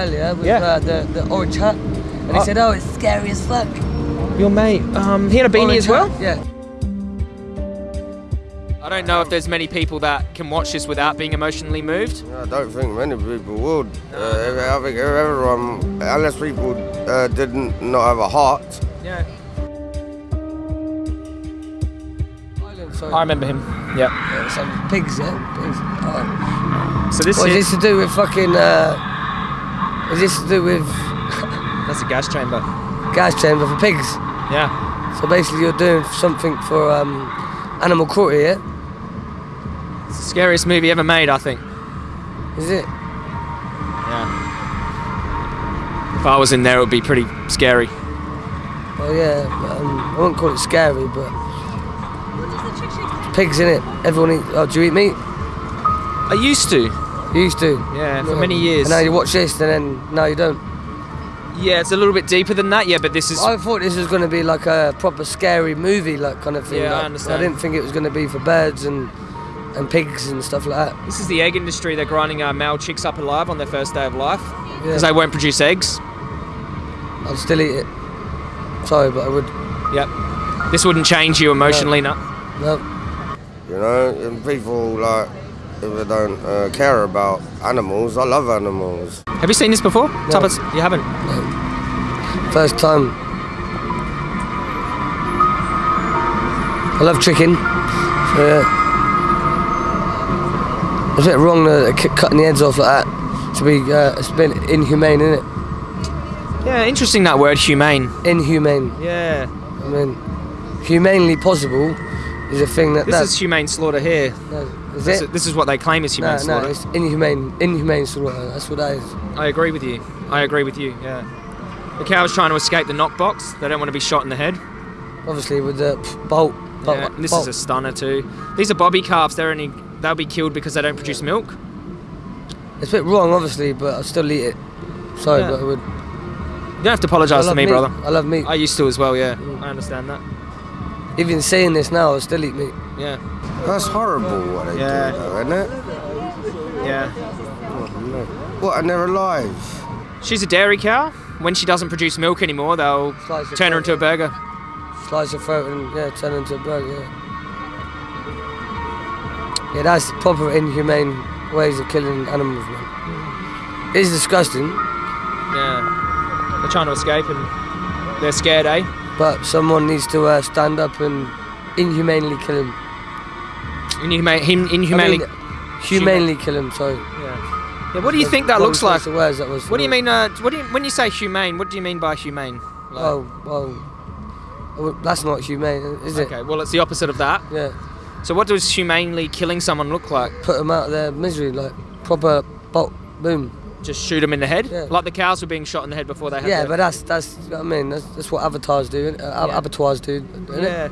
earlier with Yeah. uh, the, the orange hat. And he Oh. said, oh, it's scary as fuck. Your mate, um, he had a beanie Orange as well. hat, Yeah. I don't know if there's many people that can watch this without being emotionally moved. I don't think many people would. Uh, I think everyone, unless people uh, didn't not have a heart. Yeah. Sorry. I remember him. Yeah. Yeah, some pigs, yeah? Pigs. Oh. So this What is is this to do with fucking, uh, is this to do with that's a gas chamber. gas chamber for pigs? Yeah. So basically you're doing something for um, animal cruelty, yeah? It's the scariest movie ever made, I think. Is it? Yeah. If I was in there, it would be pretty scary. Oh yeah, um, I wouldn't call it scary, but pigs in it. Everyone eat. Oh, do you eat meat? I used to. You used to. Yeah, for many years. And now you watch this, and then now you don't. Yeah, it's a little bit deeper than that. Yeah, but this is. I thought this was going to be like a proper scary movie, like kind of thing. Yeah, I understand. I didn't think it was going to be for birds and and pigs and stuff like that. This is the egg industry. They're grinding uh, male chicks up alive on their first day of life Yeah. because they won't produce eggs. I'd still eat it. Sorry, but I would. Yep. This wouldn't change you emotionally, no. No. You know, and people like if don't uh, care about animals. I love animals. Have you seen this before? Tuppence? You haven't. First time. I love chicken. So, yeah. It's a bit wrong uh, cutting the heads off like that. To be, uh, it's a bit inhumane, isn't it? Yeah, interesting that word, humane. Inhumane. Yeah. I mean, humanely possible is a thing that. This that is humane slaughter here. no, is This, it? this is what they claim is humane No, slaughter. no, it's inhumane. Inhumane slaughter. That's what that is. I agree with you. I agree with you. Yeah. The cow's trying to escape the knockbox. They don't want to be shot in the head. Obviously, with the bolt. bolt Yeah, this bolt. is a stunner too. These are bobby calves. They're only they'll be killed because they don't produce milk. It's a bit wrong, obviously, but I'll still eat it. Sorry, Yeah. but I would. You don't have to apologise to me, meat. brother. I love meat. I used to as well. Yeah, mm. I understand that. Even saying this now, I'll still eat meat. Yeah, That's horrible what they Yeah. do, though, isn't it? yeah. What? And they're alive. She's a dairy cow. When she doesn't produce milk anymore, they'll Slice her turn her into a burger. Slice your throat and yeah, turn her into a burger. Yeah. yeah, that's proper inhumane ways of killing animals, man. It's disgusting, Yeah, they're trying to escape and they're scared, eh? But someone needs to uh, stand up and inhumanely kill him. Inhumane, him, I inhumanely. mean, humanely kill him. Sorry. yeah. yeah. What do you think that looks like? words that was What do you mean? Uh, what do you, when you say humane? What do you mean by humane? Like- Oh, well, well, that's not humane, is it? Okay, well, it's the opposite of that. Yeah, So, what does humanely killing someone look like? put them out of their misery, like proper bolt, boom. Just shoot them in the head, Yeah. like the cows were being shot in the head before they had. Yeah, but that's that's I mean that's, that's what avatars do, uh, Yeah. abattoirs do. Yeah.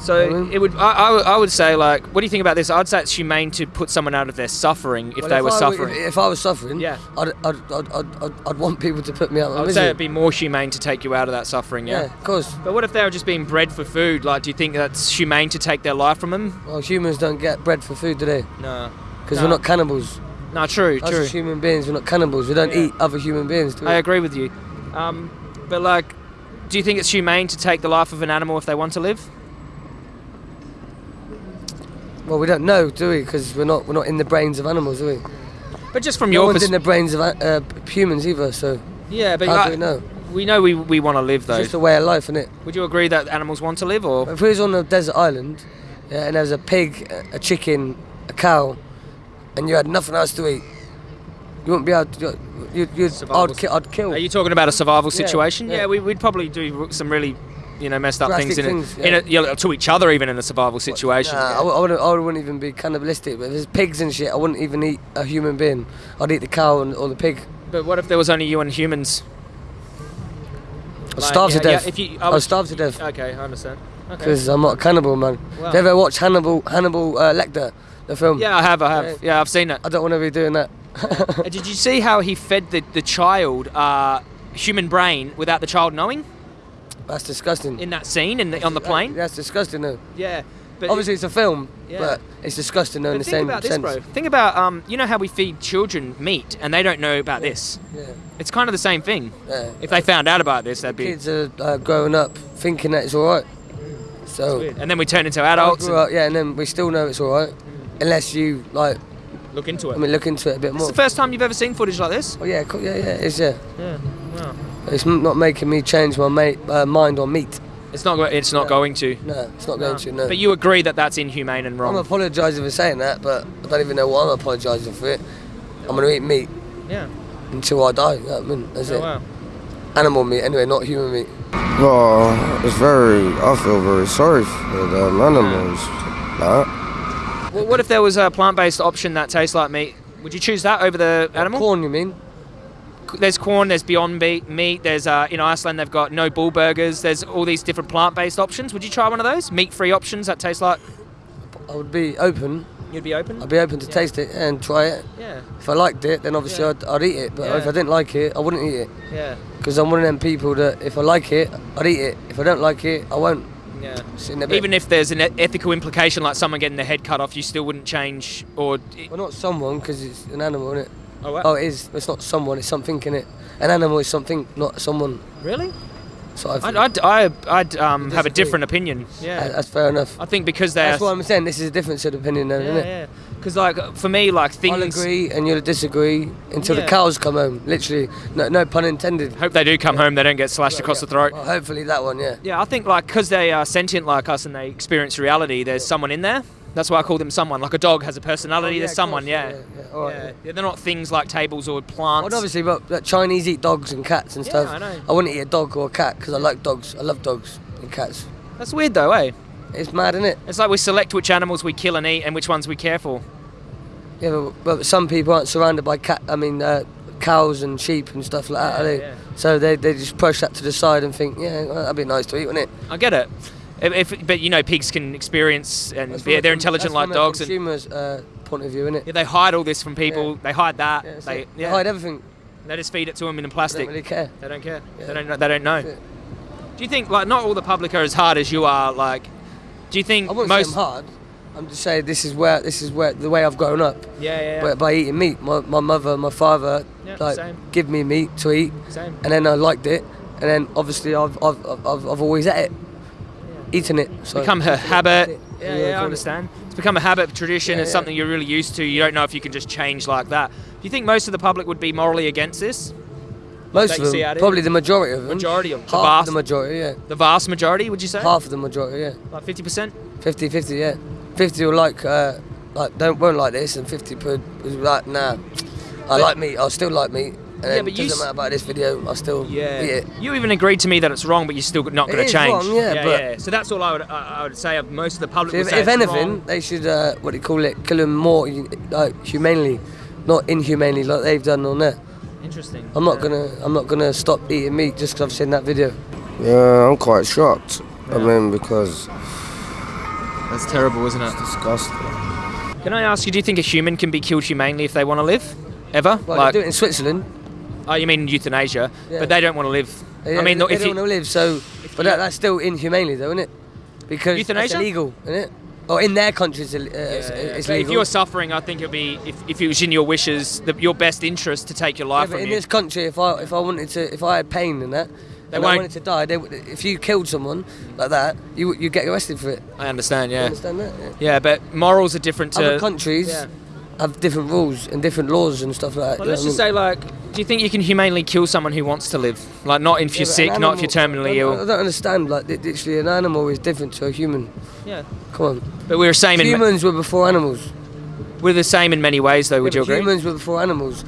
So I mean- it would. I, I, would- I would say like, what do you think about this? I'd say it's humane to put someone out of their suffering if Well, they were I suffering. If, if I was suffering, Yeah. I'd, I'd, I'd, I'd, I'd, I'd want people to put me out of I would say it'd be more humane to take you out of that suffering. yeah. Yeah. of course. But what if they were just being bred for food? Like, do you think that's humane to take their life from them? Well, humans don't get bred for food, do they? No. Because No. we're not cannibals. No, true, Us true. as human beings, we're not cannibals. We don't Yeah. eat other human beings, do we? I agree with you. Um, but like, do you think it's humane to take the life of an animal if they want to live? Well, we don't know, do we? Because we're not we're not in the brains of animals, do we? But just from no your one's in the brains of uh, humans either. So Yeah, but how like, do we know? we know we, we want to live though. It's just a way of life, isn't it? Would you agree that animals want to live or? If we was on a desert island, yeah, and there was a pig, a chicken, a cow, and you had nothing else to eat, you wouldn't be able to. You, you'd, Survival I'd, ki- I'd kill. Are you talking about a survival situation? Yeah, yeah. we, we'd probably do some really, you know, messed up Drastic things in things, it, in yeah. a, you know, to each other even in a survival situation. Nah, I, I, wouldn't, I wouldn't even be cannibalistic. But if there's pigs and shit, I wouldn't even eat a human being. I'd eat the cow and, or the pig. But what if there was only you and humans? I'd Like, starve yeah, to death. Yeah, if you, I I'd starve to death Okay, I understand. Okay. because I'm not a cannibal, man. Wow. Have you ever watched Hannibal Hannibal uh, Lecter, the film? Yeah, I have. I have. Yeah, I've seen it. I don't want to be doing that. Uh, Did you see how he fed the, the child uh, human brain without the child knowing That's disgusting. in that scene in the, on the plane? That's disgusting, though. Yeah. But Obviously, it's a film, Yeah. but it's disgusting though in But the think same about this, sense. bro. Think about um, you know how we feed children meat and they don't know about this. Yeah, It's kind of the same thing. yeah. If they found out about this, they'd be. Kids are uh, growing up thinking that it's all right. So. And then we turn into adults and up, yeah, and then we still know it's all right, unless you like. look into it. I mean, look into it a bit more. it's the first time you've ever seen footage like this. Oh yeah, cool, yeah, yeah, it's yeah. Yeah. Wow. It's not making me change my ma- uh, mind on meat. It's not. It's not No. going to. No, it's not going No. to. No. But you agree that that's inhumane and wrong. I'm apologising for saying that, but I don't even know why I'm apologising for it. I'm gonna eat meat yeah. until I die. You know what I mean, that's Oh, it. wow. Animal meat, anyway, not human meat. Well, it's very. I feel very sorry for them animals. Like, Well, what if there was a plant-based option that tastes like meat? Would you choose that over the animal? Corn, you mean? There's corn. There's Beyond Meat. Meat. There's uh, in Iceland they've got no bull burgers. There's all these different plant-based options. Would you try one of those meat-free options that taste like? I would be open. You'd be open. I'd be open to Yeah. taste it and try it. Yeah. If I liked it, then obviously Yeah. I'd, I'd eat it. But Yeah. if I didn't like it, I wouldn't eat it. Yeah. Because I'm one of them people that if I like it, I'd eat it. If I don't like it, I won't. Yeah. Sit in a bit. Even if there's an ethical implication, like someone getting their head cut off, you still wouldn't change or. well, not someone, because it's an animal, isn't it? Oh, wow. Oh, it is. It's not someone. It's something in it. An animal is something, not someone. really? So I I'd, I'd, I'd, I'd um, have a different opinion. Yeah. that's fair enough. I think because they're. That's what I'm saying. This is a difference of opinion, then, isn't yeah, it? yeah. Because like for me, like things. I'll agree and you'll disagree until Yeah. the cows come home. Literally, no, no pun intended. Hope they do come home. They don't get slashed across the throat. Well, hopefully that one, yeah. Yeah, I think like because they are sentient like us and they experience reality, there's someone in there. That's why I call them someone. Like a dog has a personality. Oh, yeah, there's someone. course, Yeah. yeah, yeah, all right, yeah. Yeah, They're not things like tables or plants. Well, obviously, but but Chinese eat dogs and cats and Yeah, stuff. I know. I wouldn't eat a dog or a cat because I like dogs. I love dogs and cats. That's weird though, eh? It's mad, isn't it? It's like we select which animals we kill and eat and which ones we care for. Yeah, but, but some people aren't surrounded by cat. I mean, uh, cows and sheep and stuff like that. Yeah, they? yeah. So they, they just push that to the side and think, yeah, well, that'd be nice to eat, wouldn't it? I get it. If, if, but you know, pigs can experience and That's they're, from they're intelligent that's like dogs, and consumer's uh, point of view, isn't it? yeah, they hide all this from people. Yeah. They hide that. Yeah, they, yeah, They hide everything. they just feed it to them in plastic. They don't plastic. really care. They don't care. Yeah. They don't. know- They don't know. Do you think like not all the public are as hard as you are? Like, do you think I wouldn't most? say I'm hard. I'm just saying this is where this is where the way I've grown up. Yeah, yeah, yeah. By, by eating meat. My, my mother, my father, Yeah, like same. give me meat to eat, Same. and then I liked it, and then obviously I've I've, I've, I've always ate it, eaten it. So become her habit. Yeah, Yeah, yeah, I call it. understand. It's become a habit, tradition. Yeah, it's yeah. something you're really used to. You don't know if you can just change like that. Do you think most of the public would be morally against this? Most of them, probably the majority of them. Majority of the half vast, the majority, yeah. the vast majority, would you say? Half of the majority, yeah. Like fifty percent. 50 50, yeah. 50 will like, uh, like don't won't like this, and 50 would like, nah, I But- like meat, I'll still like meat. And Yeah, but you doesn't matter about this video, I'll still Yeah. You even agreed to me that it's wrong, but you're still not going to change. wrong, yeah, yeah, but- yeah. So that's all I would I, I would say. Of most of the public. So if, if anything, wrong. they should, uh, what do you call it, kill them more like humanely, not inhumanely like they've done on there. Interesting. I'm not Yeah. gonna, I'm not gonna stop eating meat just because I've seen that video. yeah, I'm quite shocked. I mean, because That's terrible, isn't it? it's disgusting. Can I ask you? Do you think a human can be killed humanely if they want to live? Ever? Well, like, they do it in Switzerland. oh, you mean euthanasia? Yeah. But they don't want to live. They, I mean, they, if they you, don't want to live, so, but that, that's still inhumanely, though, isn't it? Because Euthanasia? that's illegal, isn't it? Or in their countries, uh, Yeah, it's, yeah. But if you're suffering, I think it'd be if, if it was in your wishes, the, your best interest to take your Yeah, life but from in you. this country, if I if I wanted to, if I had pain and that, They and I won't- wanted to die, they, if you killed someone like that, you you get arrested for it. I understand. You Yeah. understand that? Yeah. Yeah, but morals are different to. Other countries yeah. Have different rules and different laws and stuff like that. Well, let's just I say, like, do you think you can humanely kill someone who wants to live? Like, not if mean? you're sick, an not if you're terminally I, I don't understand. Like, li- literally, an animal is different to a human. Yeah. Come on. But we're the same in. Humans were before animals. We're the same in many ways, though. Would Yeah, you but agree? Humans were before animals.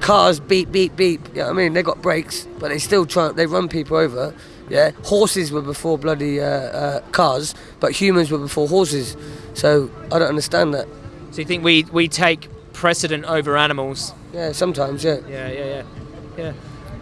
Cars beep beep beep. Yeah, I mean they got brakes, but they still try. They run people over. Yeah, horses were before bloody uh, uh, cars, but humans were before horses. So I don't understand that. So you think we we take precedent over animals? Yeah, sometimes yeah. Yeah, yeah, yeah, yeah.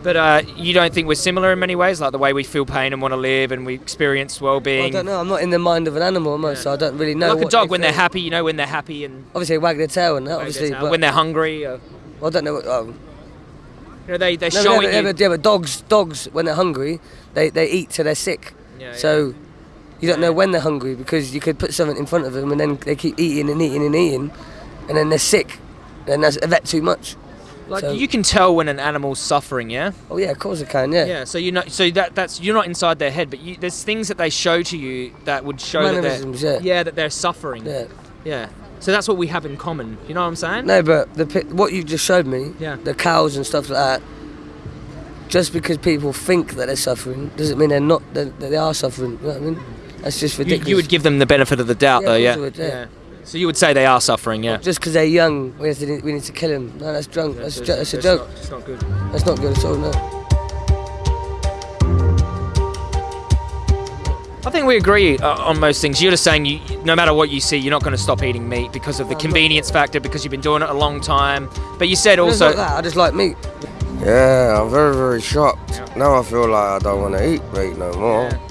But uh, you don't think we're similar in many ways, like the way we feel pain and want to live, and we experience Well, being? I don't know. I'm not in the mind of an animal almost, so I don't really know. like a dog they when they're happy, you know, when they're happy and Obviously, they wag their tail and that. Obviously, but when they're hungry, uh, I don't know. What, oh. you know, they they're No, showing yeah, you. but, yeah, but dogs, dogs when they're hungry, they, they eat till they're sick. Yeah, so You don't know when they're hungry because you could put something in front of them and then they keep eating and eating and eating, and then they're sick, and that's a vet too much. Like So- you can tell when an animal's suffering, yeah. Oh yeah, of course I can. Yeah. Yeah. So you know, so that that's you're not inside their head, but you, there's things that they show to you that would show that they're yeah. that they're suffering. Yeah. Yeah. So that's what we have in common. You know what I'm saying? No, but the what you just showed me, Yeah. the cows and stuff like that. Just because people think that they're suffering doesn't mean they're not. That they are suffering. You know what I mean? That's just ridiculous. you would give them the benefit of the doubt, Yeah, though, yeah? would, yeah. So you would say they are suffering, yeah. Just because they're young, we have to. We need to kill them. No, that's drunk. That's, ju- that's a joke. it's not good. That's not good at all. No. I think we agree uh, on most things. You're just saying you, no matter what you see, you're not going to stop eating meat because of the No, convenience factor, because you've been doing it a long time. But you said also, not that. I just like meat. Yeah, I'm very, very shocked. Now I feel like I don't want to eat meat no more. Yeah.